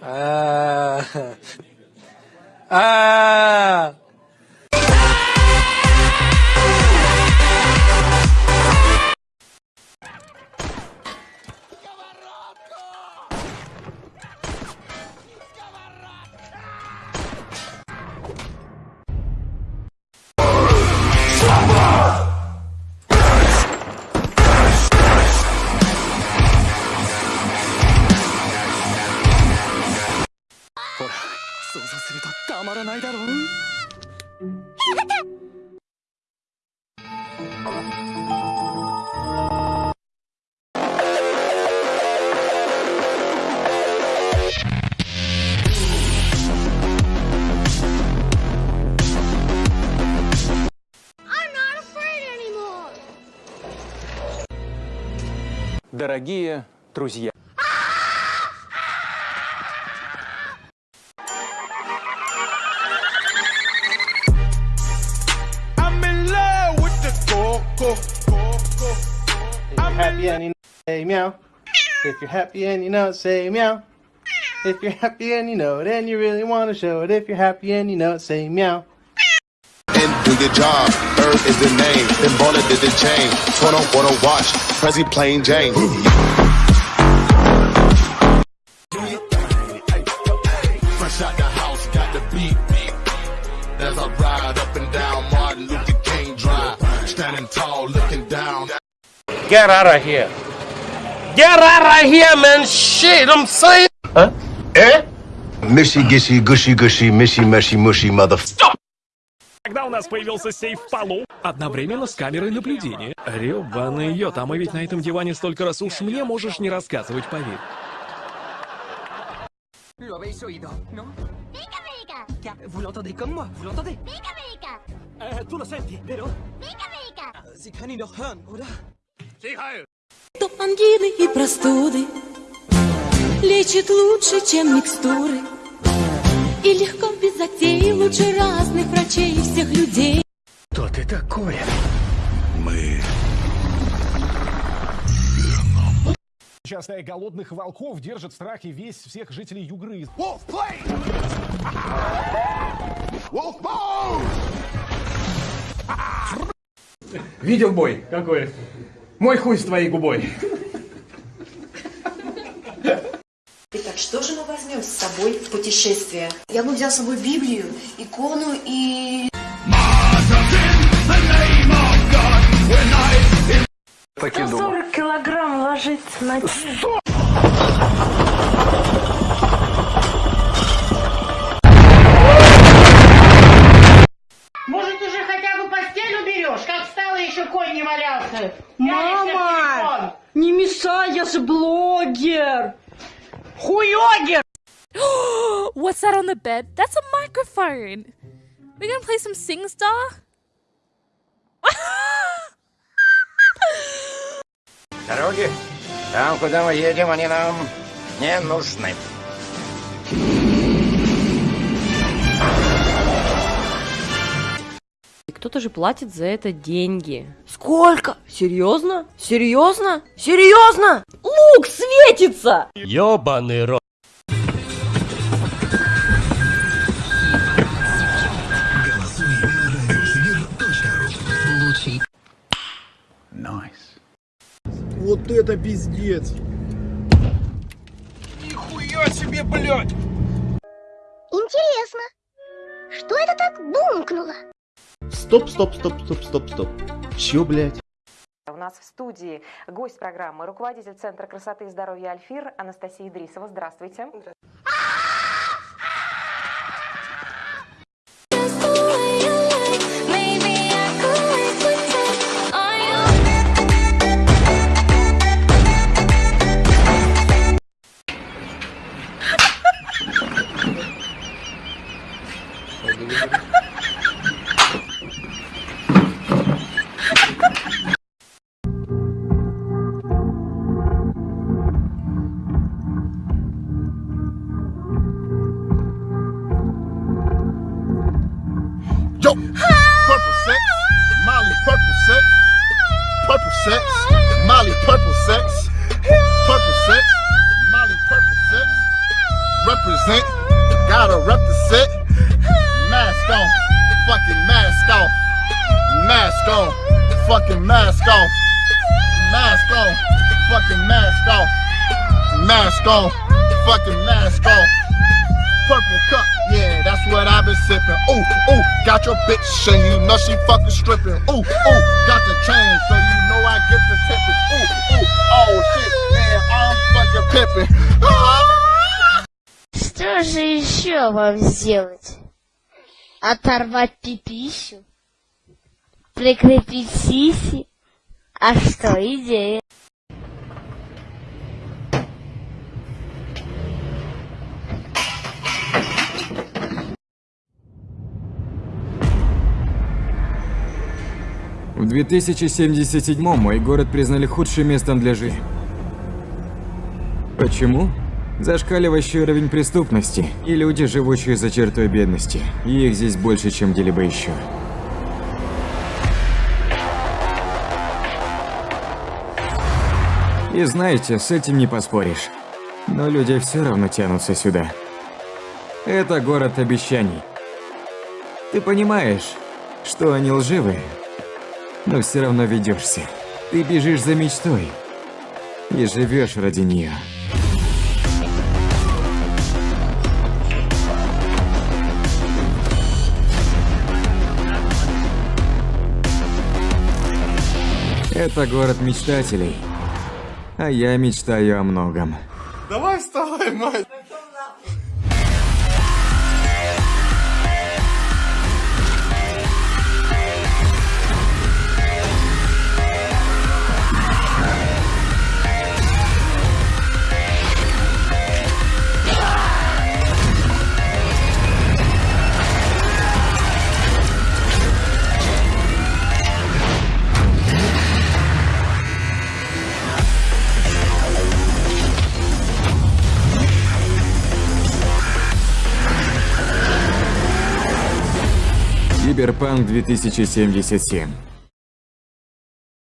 哎哎 А. А. I'm not afraid anymore. Дорогие друзья. Happy and you know, say meow. If you're happy and you know it, say meow. If you're happy and you know it, and you really want to show it. If you're happy and you know it, say meow. and do your job. Bird is the name, then baller did the chain. Turn on water watch, Prezi plain Jane. Fresh out the house, got the beat. As I ride up and down Martin Luther King Drive, standing tall, looking down. Get out of here. Get out of here, man. Shit, I'm saying. Mishy gishy gushy gushy mishy mushy mushy mother. Когда у нас появился сейф в полу, одновременно с камерой наблюдения. Рёбаный йод, а мы ведь на этом диване столько раз уж мне можешь не рассказывать, поверь. Lo habéis oído, ¿no? Pica, pica. Ya, Vous l'entendez comme moi, vous l'entendez Pica, pica. Äh, du lo senti, vero? Pica, pica. Sie kann ihn doch hören, oder? То ангины и простуды Лечит лучше, чем микстуры И легко без затей Лучше разных врачей и всех людей Кто ты такой? Частая голодных волков держит в страхе весь всех жителей Югры. Wolf play! Wolf mode! Видел бой? Какой? Мой хуй с твоей губой. Итак, что же мы возьмем с собой в путешествие? Я бы взял с собой Библию, икону и... Так и думал. килограмм ложится на Может, Хуёгер! What's that on the bed? That's a microphone. We gonna play some SingStar? Дороги, там, куда мы едем, они нам не нужны. Кто-то же платит за это деньги. Сколько? Серьезно? Серьезно? Серьезно? Лук светится! Ёбаный рот. Вот это пиздец. Нихуя себе, блядь! Интересно, что это так бумкнуло? Стоп, стоп, стоп, стоп, стоп, стоп. Чё, блядь? У нас в студии гость программы, руководитель Центра красоты и здоровья Альфир Анастасия Идрисова. Здравствуйте. Yo, Fucking mask off. Mask on. Fucking mask off. Mask on. Fucking mask off. Purple cup, yeah, that's what I've been sipping. Ooh, ooh, got your bitch and you know she fucking stripping. Ooh, ooh, got the chain so you know I get the tipping. Ooh, ooh, oh shit, man, I'm fucking pipping. Ah! Что же еще вам сделать? Оторвать пипищу? Прикрепить сиси? А что, идея? В 2077 мой город признали худшим местом для жизни. Почему? Зашкаливающий уровень преступности и люди, живущие за чертой бедности. Их здесь больше, чем где-либо еще. И знаете, с этим не поспоришь. Но люди все равно тянутся сюда. Это город обещаний. Ты понимаешь, что они лживые, но все равно ведешься. Ты бежишь за мечтой и живешь ради нее. Это город мечтателей, а я мечтаю о многом. Давай вставай, мать. Киберпанк 2077.